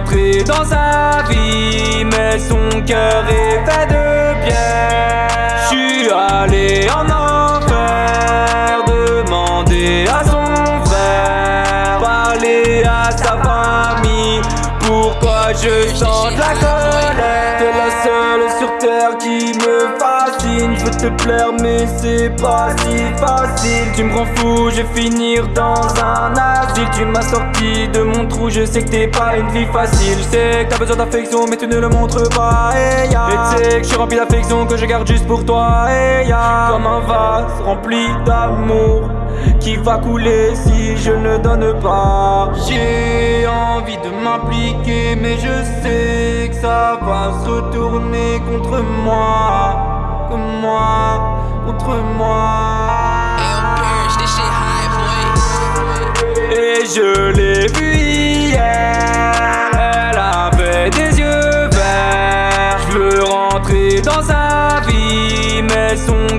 rentrer dans sa vie, mais son cœur est fait de pierre. Je suis allé en enfer, demander à son frère, parler à sa famille. Pourquoi je chante la te plaire mais c'est pas si facile. Tu me rends fou, je vais finir dans un asile. Tu m'as sorti de mon trou, je sais que t'es pas une vie facile. Je sais que t'as besoin d'affection mais tu ne le montres pas. Et ya. Et tu sais que je suis rempli d'affection que je garde juste pour toi. Et ya. Comme un vase rempli d'amour qui va couler si je ne donne pas. J'ai envie de m'impliquer mais je sais que ça va se retourner contre moi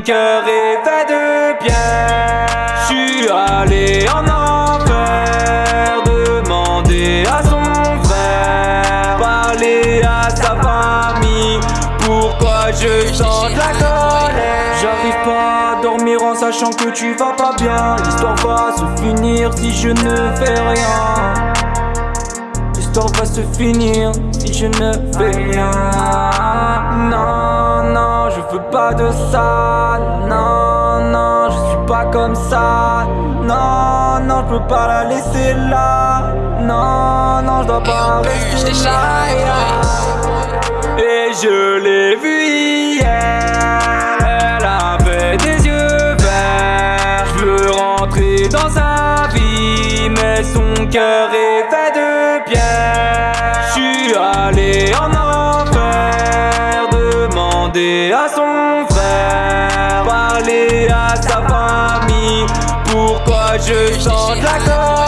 cœur est fait de pierre Je suis allé en enfer Demander à son frère. Parler à sa famille Pourquoi je chante la colère. J'arrive pas à dormir en sachant que tu vas pas bien. L'histoire va se finir si je ne fais rien L'histoire va se finir si je ne fais rien. Non, non, je veux pas de ça. Non, non, je suis pas comme ça. Non, non, je peux pas la laisser là. Non, non, je dois pas rester là. Et je l'ai vu hier. Elle avait des yeux verts. Je veux rentrer dans sa vie Mais son cœur est fait de pierre. Je suis allé en enfer Demander à son frère Parler à sa famille Pourquoi je chante la colère